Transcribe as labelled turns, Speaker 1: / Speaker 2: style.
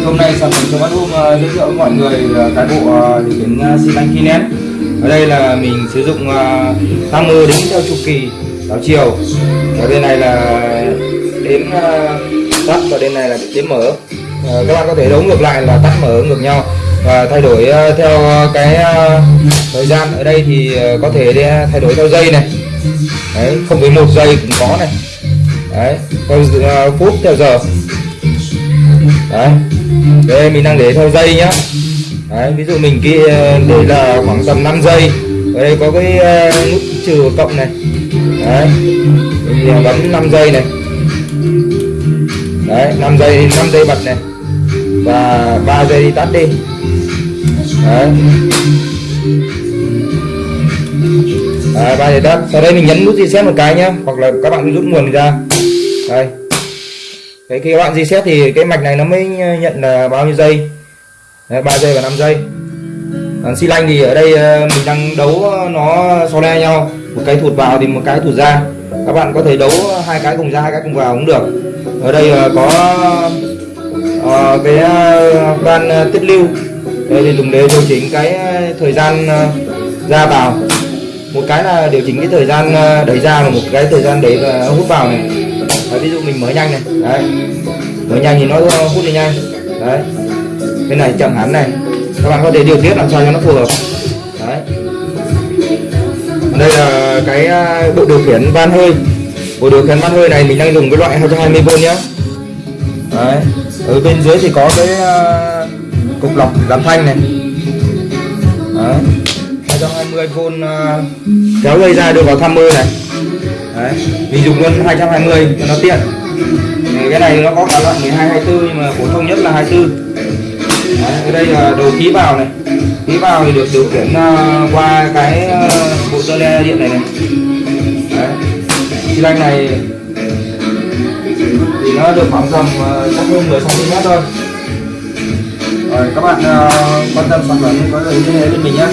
Speaker 1: Vâng, hôm nay sản phẩm Văn Hùng uh, giới thiệu với mọi người ờ, cái bộ ờ, điều khiển uh, xi lanh Ở đây là mình sử dụng tăng timer đến theo chu kỳ đảo chiều. Ở bên này là đếm tắt và bên này là đếm mở. Các bạn có thể đấu ngược lại là tắt mở ngược nhau và thay đổi theo cái thời gian. Ở đây thì có thể để thay đổi theo giây này. Đấy, không với một giây cũng có này. Đấy, theo phút theo giờ đấy. Đây mình đang để theo dây nhá. Đấy, ví dụ mình kia ờ, để là khoảng tầm 5 giây. Ở đây có cái ờ, nút trừ cộng này. Đấy. Mình bấm 5 giây này. Đấy 5 giây 5 giây bật này. Và 3 giây đi tắt đi. Đấy. Đấy, 3 giây tắt. Sau đây mình nhấn nút reset một cái nhá. Hoặc là các bạn rút nguồn ra. Đây cái khi các bạn reset thì cái mạch này nó mới nhận là bao nhiêu giây? Đấy, 3 giây và 5 giây. Còn xi lanh thì ở đây ờ, mình đang đấu nó so le nhau. Một cái thụt vào thì một cái thụt ra. Các bạn có thể đấu hai cái cùng ra hai cái cùng vào cũng được. Ở đây ờ, có uh, cái van tiết lưu. Đây thì dùng để điều chỉnh cái thời gian ra vào. Một cái là điều chỉnh cái thời gian đẩy ra và một cái thời gian để hút vào này đấy, ví dụ mình mở nhanh này. Đấy. Mở nhanh thì nó hút đi nhanh. Đấy. Bên này chậm hẳn này. Các bạn có thể điều tiết làm sao cho nó phù hợp. Đấy. Đây là cái à, bộ điều khiển van hơi. Bộ điều khiển van hơi này mình đang dùng cái loại 220V nhá. Đấy. Ở bên dưới thì có cái à, cục lọc giảm thanh này. Đấy. 220V à, kéo dây ra đưa vào tham mưu này đấy mình dùng luôn 220 cho nó tiện. Cái này nó có cả loại 12 24 nhưng mà phổ thông nhất là 24 đấy, cái đây là đầu khí vào này. Khí vào thì được điều khiển à, qua cái à, bộ tơ le điện này này. Đấy xi lanh này thì nó được khoảng tầm à, chắc hơn 10 cm thôi. Rồi các bạn uh, quan tâm sản phẩm có thể liên hệ với mình nhé.